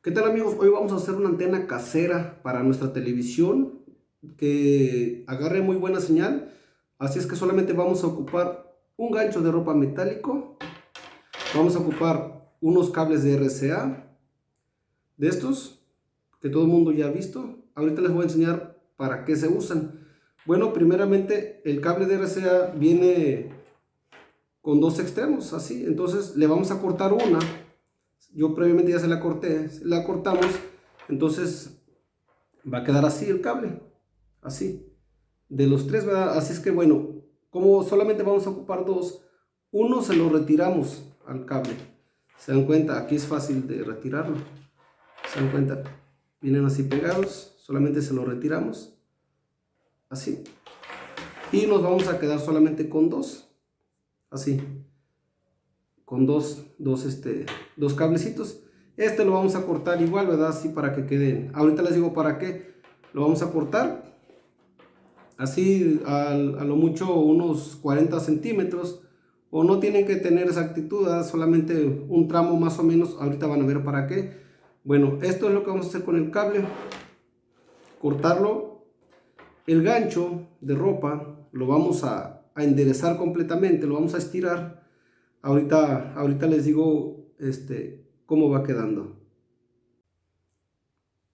¿Qué tal amigos? Hoy vamos a hacer una antena casera para nuestra televisión que agarre muy buena señal. Así es que solamente vamos a ocupar un gancho de ropa metálico. Vamos a ocupar unos cables de RCA de estos que todo el mundo ya ha visto. Ahorita les voy a enseñar para qué se usan. Bueno, primeramente el cable de RCA viene con dos extremos, así. Entonces le vamos a cortar una yo previamente ya se la corté, la cortamos, entonces va a quedar así el cable, así, de los tres, ¿verdad? Así es que bueno, como solamente vamos a ocupar dos, uno se lo retiramos al cable, se dan cuenta, aquí es fácil de retirarlo, se dan cuenta, vienen así pegados, solamente se lo retiramos, así, y nos vamos a quedar solamente con dos, así, con dos, dos, este, dos cablecitos. Este lo vamos a cortar igual, ¿verdad? Así para que queden. Ahorita les digo para qué. Lo vamos a cortar así a, lo mucho unos 40 centímetros. O no tienen que tener exactitud, solamente un tramo más o menos. Ahorita van a ver para qué. Bueno, esto es lo que vamos a hacer con el cable. Cortarlo. El gancho de ropa lo vamos a, a enderezar completamente, lo vamos a estirar Ahorita, ahorita les digo este, cómo va quedando.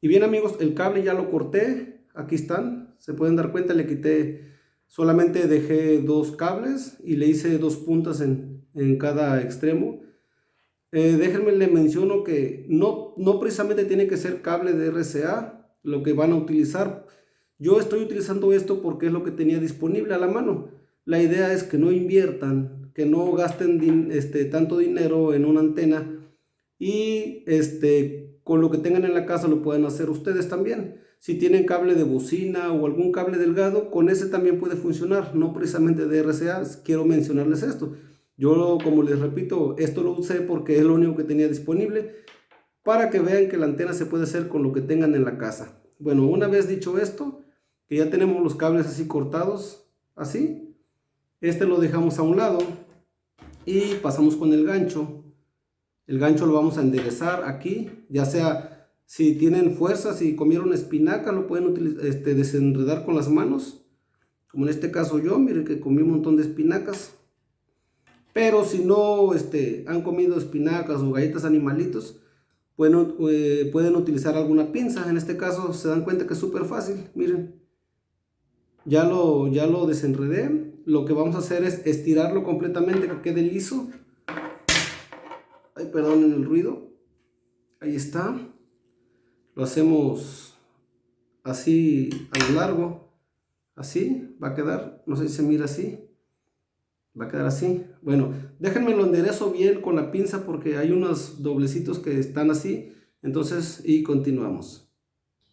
Y bien amigos, el cable ya lo corté. Aquí están. Se pueden dar cuenta, le quité, solamente dejé dos cables y le hice dos puntas en, cada extremo. Eh, déjenme le menciono que no, no precisamente tiene que ser cable de RCA lo que van a utilizar. Yo estoy utilizando esto porque es lo que tenía disponible a la mano. La idea es que no inviertan que no gasten este, tanto dinero en una antena y este, con lo que tengan en la casa lo pueden hacer ustedes también. Si tienen cable de bocina o algún cable delgado, con ese también puede funcionar, no precisamente de RCA, quiero mencionarles esto. Yo, como les repito, esto lo usé porque es lo único que tenía disponible para que vean que la antena se puede hacer con lo que tengan en la casa. Bueno, una vez dicho esto, que ya tenemos los cables así cortados, así, este lo dejamos a un lado y pasamos con el gancho. El gancho lo vamos a enderezar aquí ya sea si tienen fuerza si comieron espinaca lo pueden este, desenredar con las manos. Como en este caso yo miren que comí un montón de espinacas. Pero si no este, han comido espinacas o galletas animalitos pueden, eh, pueden utilizar alguna pinza. En este caso se dan cuenta que es súper fácil miren. Ya lo, ya lo desenredé lo que vamos a hacer es estirarlo completamente que quede liso. Ay, perdonen el ruido. Ahí está. Lo hacemos así a lo largo. Así va a quedar. No sé si se mira así. Va a quedar así. Bueno, déjenme lo enderezo bien con la pinza porque hay unos doblecitos que están así. Entonces, y continuamos.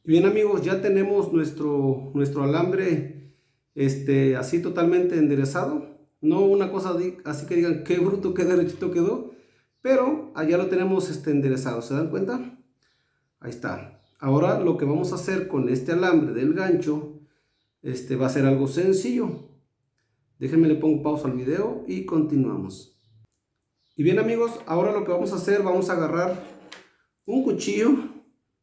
Bien amigos, ya tenemos nuestro, nuestro alambre este, así totalmente enderezado. No una cosa así que digan qué bruto, qué derechito quedó, pero allá lo tenemos este, enderezado. ¿Se dan cuenta? Ahí está. Ahora lo que vamos a hacer con este alambre del gancho este, va a ser algo sencillo. Déjenme le pongo pausa al video y continuamos. Y bien amigos, ahora lo que vamos a hacer, vamos a agarrar un cuchillo.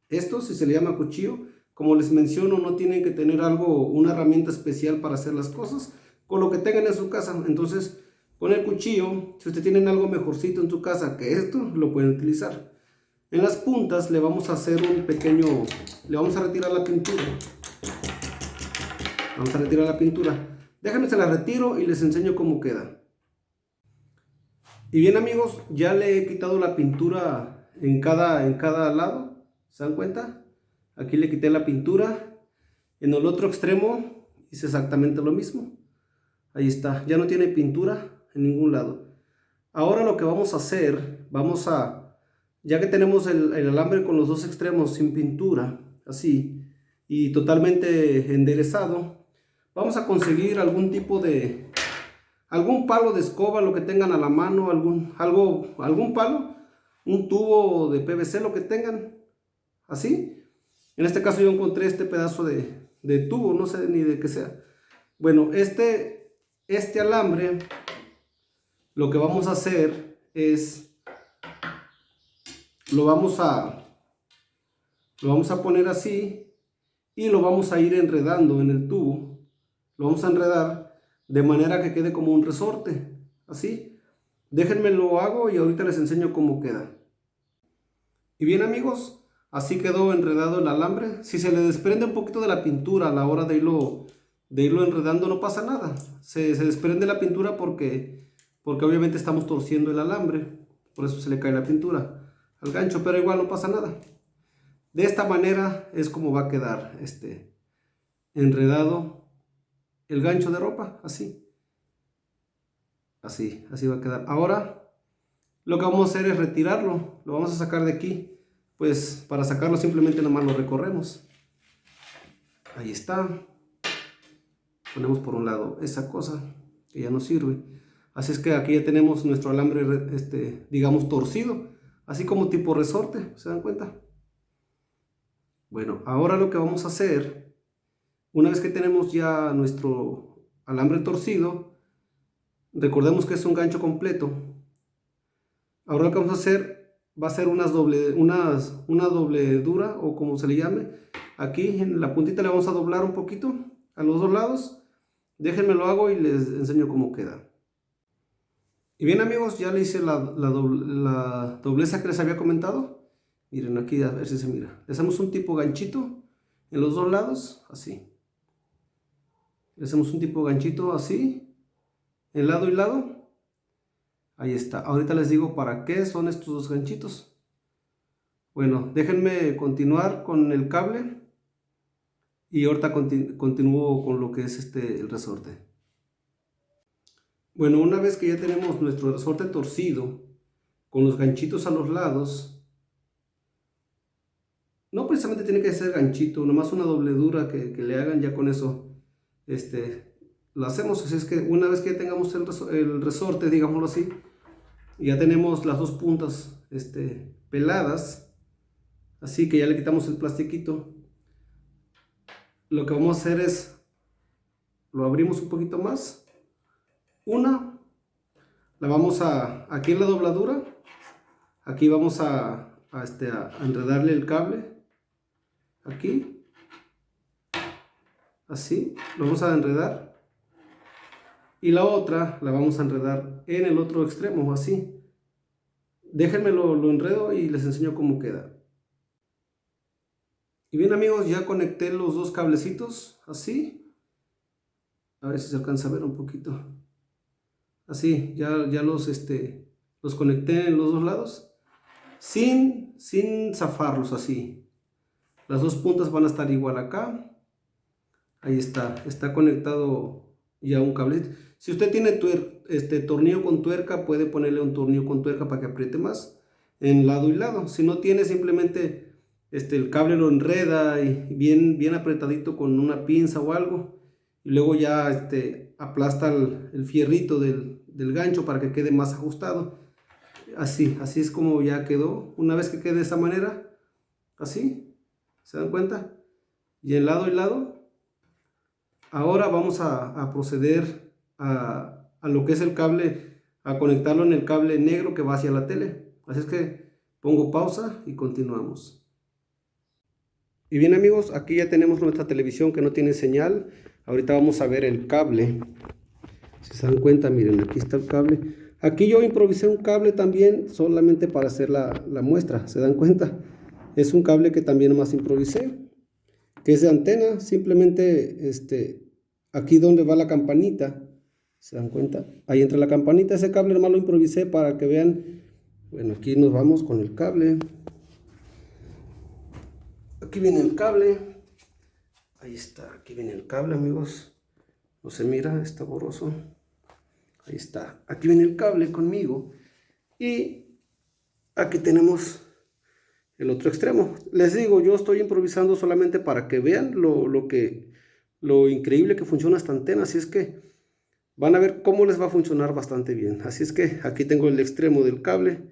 Esto si se le llama cuchillo como les menciono, no tienen que tener algo, una herramienta especial para hacer las cosas, con lo que tengan en su casa. Entonces, con el cuchillo, si ustedes tienen algo mejorcito en su casa que esto, lo pueden utilizar. En las puntas le vamos a hacer un pequeño, le vamos a retirar la pintura. Vamos a retirar la pintura. Déjenme se la retiro y les enseño cómo queda. Y bien amigos, ya le he quitado la pintura en cada, en cada lado. ¿Se dan cuenta? Aquí le quité la pintura. En el otro extremo hice exactamente lo mismo. Ahí está. Ya no tiene pintura en ningún lado. Ahora lo que vamos a hacer, vamos a, ya que tenemos el, alambre con los dos extremos sin pintura, así, y totalmente enderezado, vamos a conseguir algún tipo de, algún palo de escoba, lo que tengan a la mano, algún, algo, algún palo, un tubo de PVC, lo que tengan, así, en este caso yo encontré este pedazo de, tubo, no sé ni de qué sea. Bueno, este, este alambre, lo que vamos a hacer es, lo vamos a, Lo vamos a poner así y lo vamos a ir enredando en el tubo. Lo vamos a enredar de manera que quede como un resorte, así. Déjenme lo hago y ahorita les enseño cómo queda. Y bien amigos, así quedó enredado el alambre. Si se le desprende un poquito de la pintura a la hora de irlo, de irlo enredando no pasa nada. Se, se desprende la pintura porque, porque obviamente estamos torciendo el alambre. Por eso se le cae la pintura al gancho, pero igual no pasa nada. De esta manera es como va a quedar este enredado el gancho de ropa, así. Así, así va a quedar. Ahora, lo que vamos a hacer es retirarlo. Lo vamos a sacar de aquí. Pues para sacarlo simplemente nomás lo recorremos. Ahí está. Ponemos por un lado esa cosa que ya no sirve. Así es que aquí ya tenemos nuestro alambre, este, digamos, torcido. Así como tipo resorte, ¿se dan cuenta? Bueno, ahora lo que vamos a hacer, una vez que tenemos ya nuestro alambre torcido, Recordemos que es un gancho completo. Ahora lo que vamos a hacer va a ser unas doble, una dobledura o como se le llame. Aquí en la puntita le vamos a doblar un poquito a los dos lados. Déjenme lo hago y les enseño cómo queda. Y bien amigos, ya le hice la, la, la dobleza que les había comentado. Miren aquí a ver si se mira. Le hacemos un tipo ganchito en los dos lados, así. Le hacemos un tipo ganchito así el lado y lado. Ahí está. Ahorita les digo para qué son estos dos ganchitos. Bueno, déjenme continuar con el cable. Y ahorita continúo con lo que es este el resorte. Bueno, una vez que ya tenemos nuestro resorte torcido, con los ganchitos a los lados, no precisamente tiene que ser ganchito, nomás una dobledura que, que le hagan ya con eso, este, lo hacemos, así es que una vez que tengamos el, resorte, digámoslo así, ya tenemos las dos puntas este, peladas, así que ya le quitamos el plastiquito, lo que vamos a hacer es, lo abrimos un poquito más, una, la vamos a, aquí en la dobladura, aquí vamos a, a, este, a enredarle el cable, aquí, así, lo vamos a enredar, y la otra la vamos a enredar en el otro extremo, así. Déjenme lo, enredo y les enseño cómo queda. Y bien amigos, ya conecté los dos cablecitos, así. A ver si se alcanza a ver un poquito. Así, ya, ya los, este, los conecté en los dos lados. Sin, sin zafarlos así. Las dos puntas van a estar igual acá. Ahí está, está conectado ya un cable. Si usted tiene este tornillo con tuerca, puede ponerle un tornillo con tuerca para que apriete más en lado y lado. Si no tiene, simplemente este, el cable lo enreda y bien, bien apretadito con una pinza o algo. Y luego ya este, aplasta el, fierrito del, del, gancho para que quede más ajustado. Así, así es como ya quedó. Una vez que quede de esa manera, así, ¿se dan cuenta? Y en lado y lado Ahora vamos a, proceder a, lo que es el cable, a conectarlo en el cable negro que va hacia la tele. Así es que pongo pausa y continuamos. Y bien amigos, aquí ya tenemos nuestra televisión que no tiene señal. Ahorita vamos a ver el cable. Si se dan cuenta, miren, aquí está el cable. Aquí yo improvisé un cable también solamente para hacer la, la muestra. ¿Se dan cuenta? Es un cable que también más improvisé que es de antena, simplemente este, aquí donde va la campanita, ¿se dan cuenta? Ahí entra la campanita, ese cable hermano lo improvisé para que vean, bueno, aquí nos vamos con el cable, aquí viene el cable, ahí está, aquí viene el cable amigos, no se mira, está borroso, ahí está, aquí viene el cable conmigo, y aquí tenemos el otro extremo. Les digo, yo estoy improvisando solamente para que vean lo, que, lo increíble que funciona esta antena. Así es que van a ver cómo les va a funcionar bastante bien. Así es que aquí tengo el extremo del cable.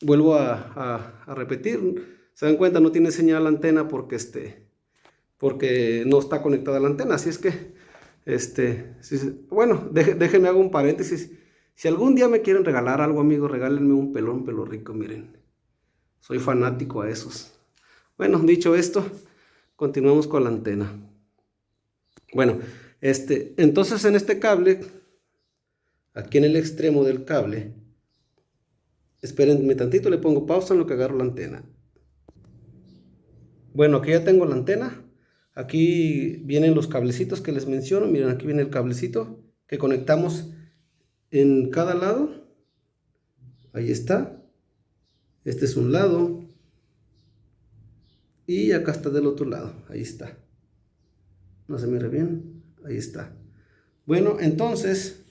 Vuelvo a, repetir. Se dan cuenta, no tiene señal antena porque, este, porque no está conectada a la antena. Así es que, este, bueno, déjenme hago un paréntesis. Si algún día me quieren regalar algo, amigos, regálenme un pelón pelo rico, miren. Soy fanático a esos. Bueno, dicho esto, continuamos con la antena. Bueno, este, entonces en este cable, aquí en el extremo del cable, espérenme tantito, le pongo pausa en lo que agarro la antena. Bueno, aquí ya tengo la antena. Aquí vienen los cablecitos que les menciono. Miren, aquí viene el cablecito que conectamos en cada lado. Ahí está. Este es un lado. Y acá está del otro lado. Ahí está. No se mira bien. Ahí está. Bueno, entonces,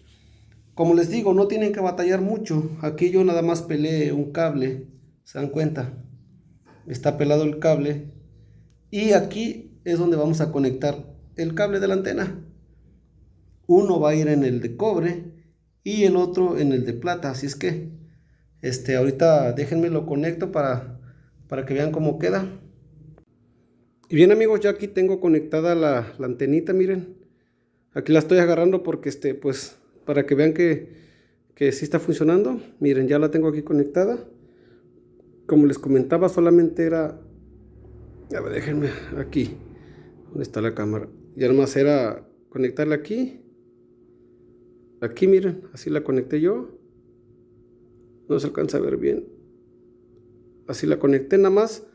como les digo, no tienen que batallar mucho. Aquí yo nada más peleé un cable. ¿Se dan cuenta? Está pelado el cable. Y aquí es donde vamos a conectar el cable de la antena. Uno va a ir en el de cobre y el otro en el de plata. Así es que, este, ahorita déjenme lo conecto para, para que vean cómo queda. Y bien amigos, ya aquí tengo conectada la antenita, miren. Aquí la estoy agarrando porque, este, pues, para que vean que, que sí está funcionando. Miren, ya la tengo aquí conectada. Como les comentaba, solamente era... A ver, déjenme aquí. ¿Dónde está la cámara? Ya nomás era conectarla aquí. Aquí, miren, así la conecté yo. No se alcanza a ver bien. Así la conecté nada más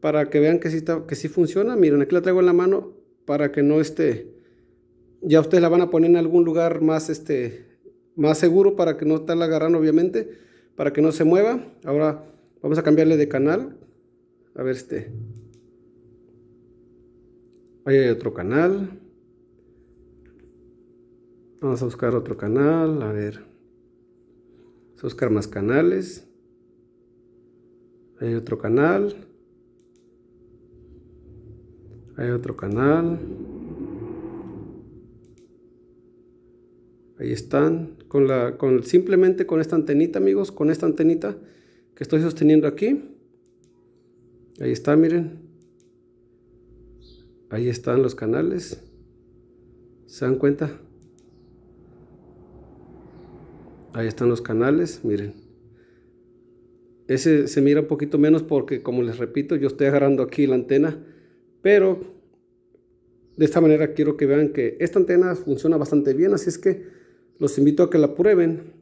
para que vean que sí, está, que sí funciona. Miren, aquí la traigo en la mano para que no esté... Ya ustedes la van a poner en algún lugar más, este, más seguro para que no estarla agarrando, obviamente, para que no se mueva. Ahora vamos a cambiarle de canal. A ver, este... Ahí hay otro canal. Vamos a buscar otro canal, a ver. Vamos a buscar más canales. Hay otro canal. Hay otro canal. Ahí están. Con la, con, simplemente con esta antenita, amigos. Con esta antenita que estoy sosteniendo aquí. Ahí está, miren. Ahí están los canales. ¿Se dan cuenta? Ahí están los canales, miren. Ese se mira un poquito menos porque, como les repito, yo estoy agarrando aquí la antena pero de esta manera quiero que vean que esta antena funciona bastante bien, así es que los invito a que la prueben,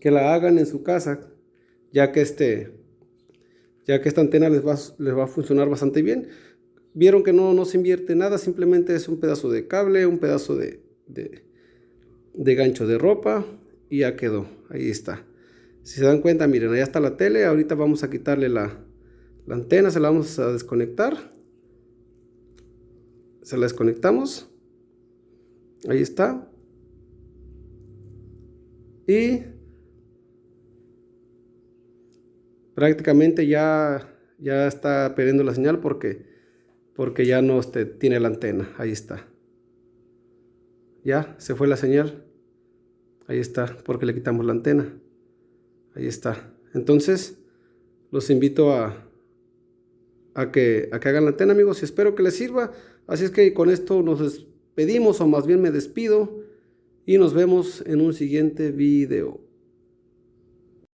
que la hagan en su casa, ya que este ya que esta antena les va, les va a funcionar bastante bien. Vieron que no, no se invierte nada, simplemente es un pedazo de cable, un pedazo de, de, gancho de ropa y ya quedó, ahí está. Si se dan cuenta, miren, ahí está la tele, ahorita vamos a quitarle la, la antena, se la vamos a desconectar se la desconectamos. Ahí está. Y prácticamente ya, ya está perdiendo la señal porque, porque ya no este, tiene la antena. Ahí está. Ya se fue la señal. Ahí está, porque le quitamos la antena. Ahí está. Entonces, los invito a, a, que, a que hagan la antena, amigos, y espero que les sirva. Así es que con esto nos despedimos, o más bien me despido, y nos vemos en un siguiente video.